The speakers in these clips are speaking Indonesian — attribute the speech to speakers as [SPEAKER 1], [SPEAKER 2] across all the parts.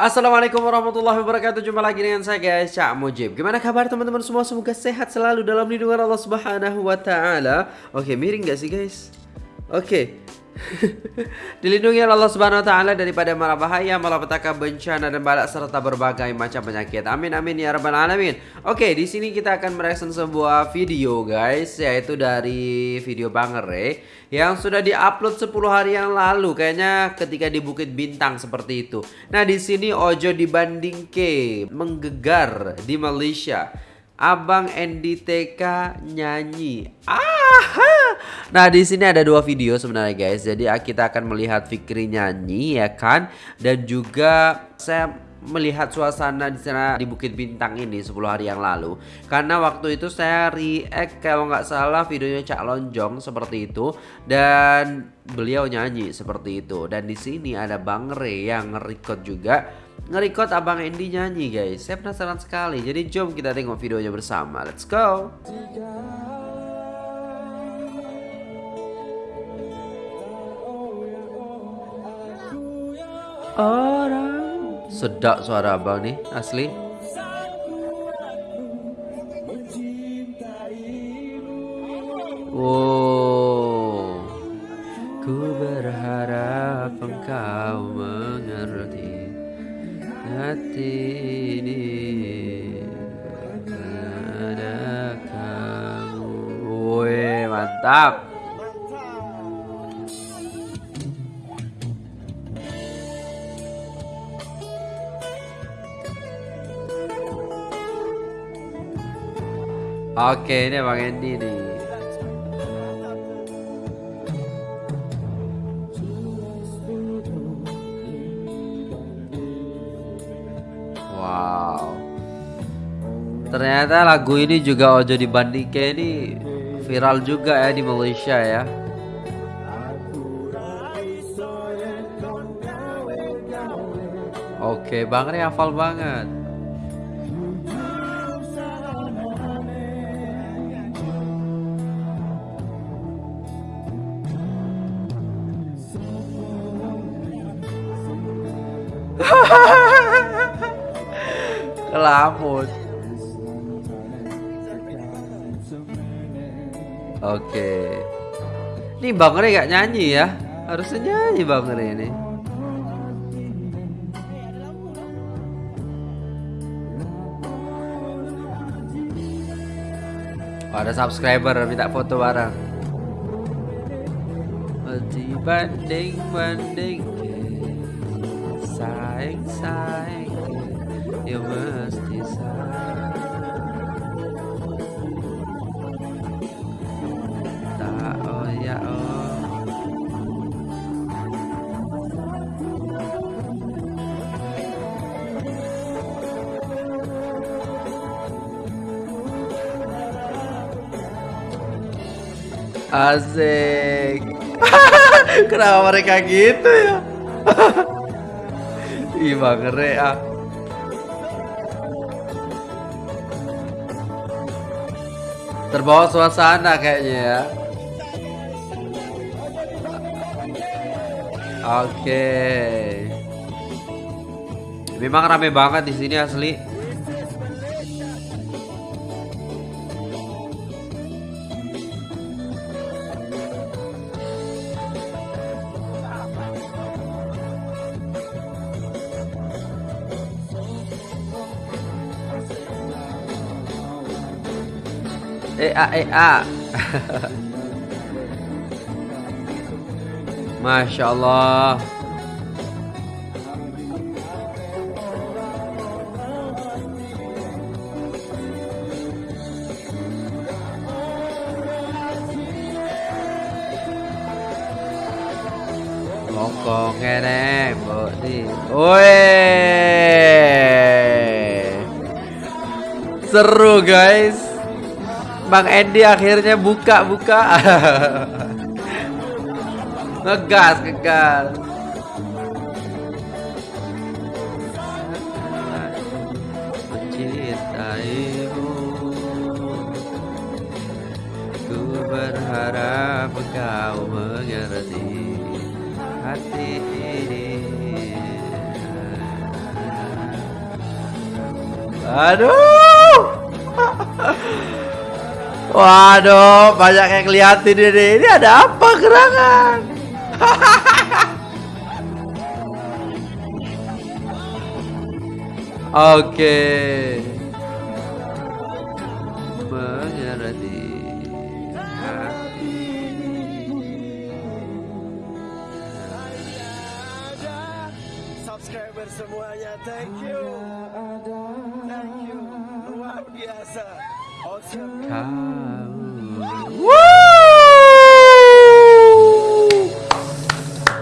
[SPEAKER 1] Assalamualaikum warahmatullahi wabarakatuh. Jumpa lagi dengan saya guys Cak Mujib. Gimana kabar teman-teman semua? Semoga sehat selalu dalam lindungan Allah subhanahu wa ta'ala. Oke miring gak sih guys? Oke Dilindungi Allah Subhanahu wa taala daripada mara bahaya, malapetaka, bencana dan balak serta berbagai macam penyakit. Amin amin ya rabbal alamin. Oke, di sini kita akan mereaction sebuah video guys, yaitu dari video Bangere yang sudah diupload 10 hari yang lalu kayaknya ketika di Bukit Bintang seperti itu. Nah, di sini Ojo dibanding ke menggegar di Malaysia. Abang NDTK nyanyi. Ah. Nah, di sini ada dua video sebenarnya guys. Jadi ah, kita akan melihat Fikri nyanyi ya kan? Dan juga saya melihat suasana di sana di Bukit Bintang ini 10 hari yang lalu. Karena waktu itu saya react kalau nggak salah videonya Cak Lonjong seperti itu. Dan beliau nyanyi seperti itu. Dan di sini ada Bang Re yang record juga. Nge-record Abang Andy nyanyi guys. Saya penasaran sekali. Jadi jom kita tengok videonya bersama. Let's go Orang. Sedap suara abang nih asli. Oh Oke ini Bang Andy nih Wow. Ternyata lagu ini juga Ojo dibandingkan ini viral juga ya di Malaysia ya. Oke, Bang Re hafal banget. Kelamun. Oke. Ini Bang Re gak nyanyi ya? Harusnya nyanyi Bang Re ini. Oh, ada subscriber minta foto bareng. Dibanding banding Asik. Kenapa mereka gitu ya Ih bangere ah. Terbawa suasana kayaknya ya. Oke. Memang rame banget di sini asli Eh a eh a. Masya Allah. Mongkong ngene, mbok di. Seru guys. Bang Andy akhirnya buka-buka. ngegas, ngegas. Mencintaimu Ku berharap kau mengerti hati ini Aduh. Waduh, banyak yang ngeliatin ini. Ini ada apa gerangan? Oke. Hati.
[SPEAKER 2] subscriber semuanya thank you thank you luar biasa.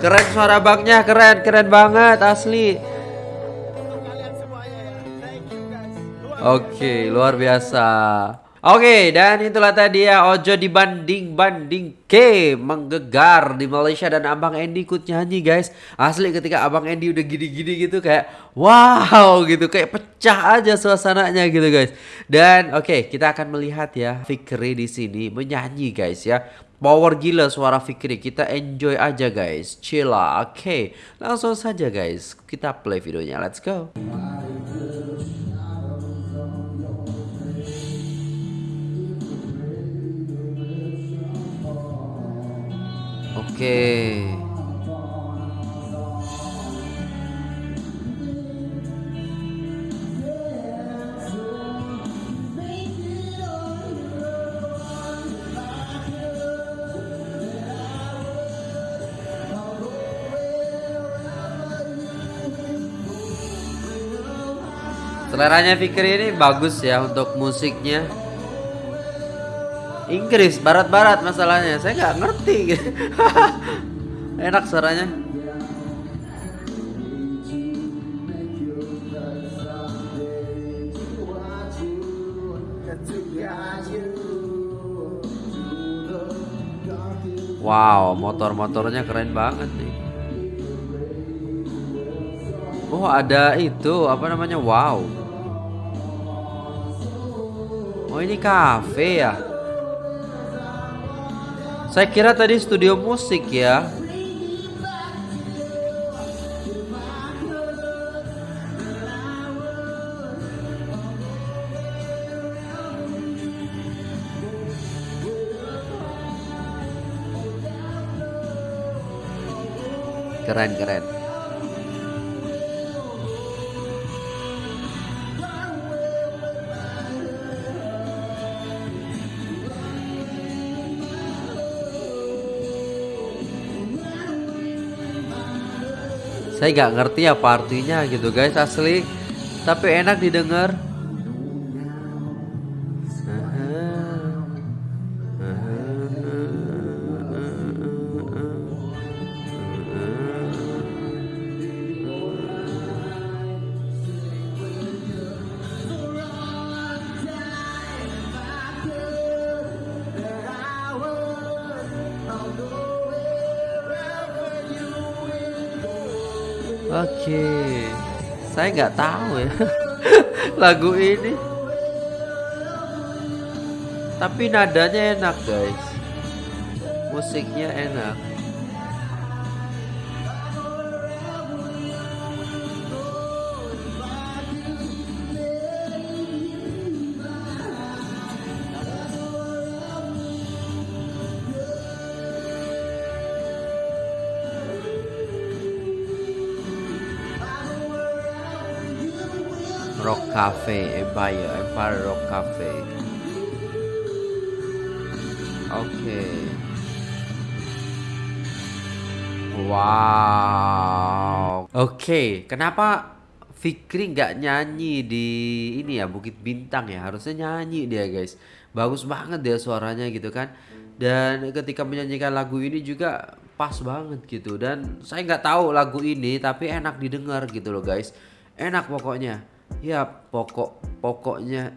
[SPEAKER 1] Keren suara baknya, keren, keren banget asli. Oke, luar biasa. Oke, dan itulah tadi ya Ojo dibanding-banding ke menggegar di Malaysia dan Abang Andy ikut nyanyi guys. Asli ketika Abang Andy udah gini-gini gitu kayak wow gitu, kayak pecah aja suasananya gitu guys. Dan oke, kita akan melihat ya Fikri di sini menyanyi guys ya. Power gila suara Fikri, kita enjoy aja guys, chill lah. Oke, langsung saja guys, kita play videonya, let's go. Oke. Seleranya Fikri ini bagus ya untuk musiknya. Inggris, barat-barat masalahnya. Saya nggak ngerti. Enak suaranya. Wow, motor-motornya keren banget nih. Oh, ada itu, apa namanya? Wow. Oh, ini kafe ya? Saya kira tadi studio musik ya. Keren keren. Saya nggak ngerti apa artinya gitu guys asli, tapi enak didengar. Oke, saya nggak tahu ya lagu ini. Tapi nadanya enak guys, musiknya enak. Rock Cafe Empire Empire Rock Cafe. Oke Wow. Oke Kenapa Fikri nggak nyanyi di ini ya Bukit Bintang ya? Harusnya nyanyi dia guys. Bagus banget dia suaranya gitu kan. Dan ketika menyanyikan lagu ini juga pas banget gitu. Dan saya nggak tahu lagu ini tapi enak didengar gitu loh guys. Enak pokoknya ya pokok pokoknya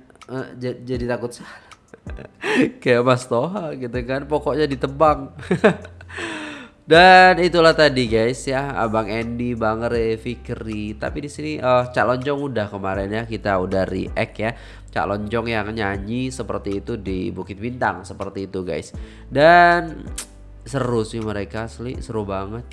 [SPEAKER 1] j- jadi takut salah. Kayak Mas Toha gitu kan pokoknya ditebang. Dan itulah tadi guys ya Abang Andy Bang Re Fikri tapi di sini eh Cak Lonjong udah kemarin ya kita udah react ya. Cak Lonjong yang nyanyi seperti itu di Bukit Bintang seperti itu guys. Dan seru sih mereka asli seru banget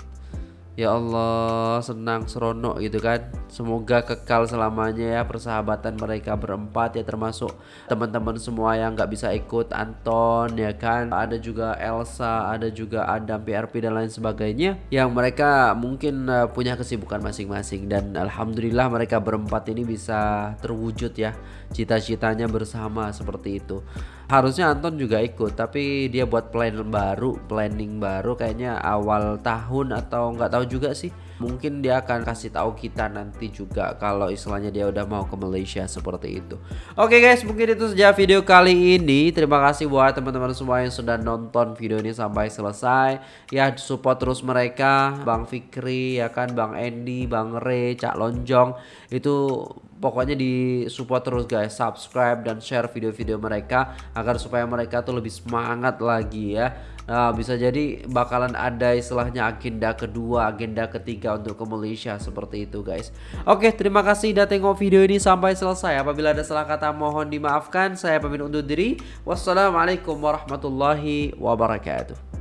[SPEAKER 1] Ya Allah, senang seronok gitu kan. Semoga kekal selamanya ya persahabatan mereka berempat ya termasuk teman-teman semua yang nggak bisa ikut Anton ya kan. Ada juga Elsa, ada juga Adam PRP dan lain sebagainya yang mereka mungkin uh, punya kesibukan masing-masing dan alhamdulillah mereka berempat ini bisa terwujud ya cita-citanya bersama seperti itu. Harusnya Anton juga ikut, tapi dia buat plan baru, planning baru kayaknya awal tahun atau nggak tahu juga sih. Mungkin dia akan kasih tahu kita nanti juga kalau istilahnya dia udah mau ke Malaysia seperti itu. Oke guys, mungkin itu saja video kali ini. Terima kasih buat teman-teman semua yang sudah nonton video ini sampai selesai. Ya support terus mereka, Bang Fikri ya kan, Bang Andy, Bang Re, Cak Lonjong itu pokoknya di support terus guys subscribe dan share video-video mereka agar supaya mereka tuh lebih semangat lagi ya Nah, bisa jadi bakalan ada istilahnya agenda kedua, agenda ketiga untuk ke Malaysia seperti itu, guys. Oke, terima kasih udah tengok video ini sampai selesai. Apabila ada salah kata mohon dimaafkan. Saya pamit undur diri. Wassalamualaikum warahmatullahi wabarakatuh.